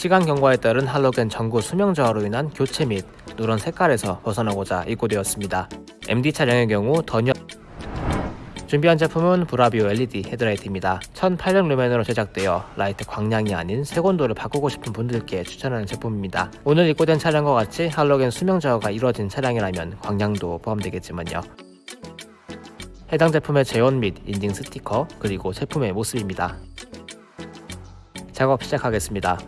시간 경과에 따른 할로겐 전구 수명 저하로 인한 교체 및 누런 색깔에서 벗어나고자 입고되었습니다. MD 차량의 경우 더 뉴 준비한 제품은 브라비오 LED 헤드라이트입니다. 1800 루멘으로 제작되어 라이트 광량이 아닌 색온도를 바꾸고 싶은 분들께 추천하는 제품입니다. 오늘 입고된 차량과 같이 할로겐 수명 저하가 이루어진 차량이라면 광량도 포함되겠지만요. 해당 제품의 제원 및 인증 스티커 그리고 제품의 모습입니다. 작업 시작하겠습니다.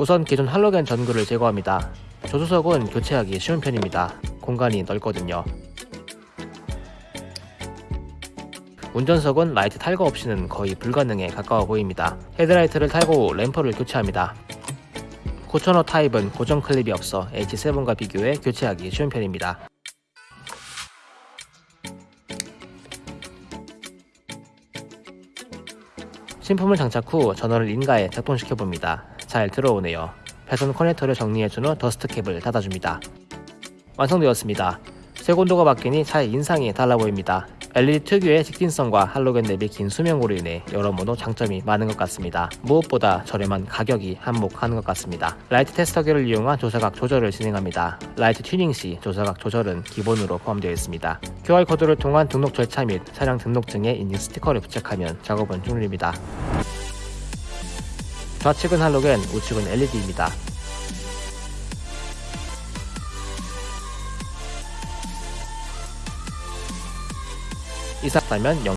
우선 기존 할로겐 전구를 제거합니다. 조수석은 교체하기 쉬운 편입니다. 공간이 넓거든요. 운전석은 라이트 탈거 없이는 거의 불가능에 가까워 보입니다. 헤드라이트를 탈거 후 램프를 교체합니다. 구천오 타입은 고정 클립이 없어 H7과 비교해 교체하기 쉬운 편입니다. 신품을 장착 후 전원을 인가해 작동시켜 봅니다. 잘 들어오네요. 배선 커넥터를 정리해준 후 dust cap을 닫아줍니다. 완성되었습니다. 색온도가 바뀌니 차의 인상이 달라 보입니다. LED 특유의 직진성과 할로겐 대비 긴 수명으로 인해 여러모로 장점이 많은 것 같습니다. 무엇보다 저렴한 가격이 한몫하는 것 같습니다. 라이트 테스터기를 이용한 조사각 조절을 진행합니다. 라이트 튜닝 시 조사각 조절은 기본으로 포함되어 있습니다. QR코드를 통한 등록 절차 및 차량 등록증에 인증 스티커를 부착하면 작업은 종료입니다. 좌측은 할로겐, 우측은 LED입니다. 이상다면 영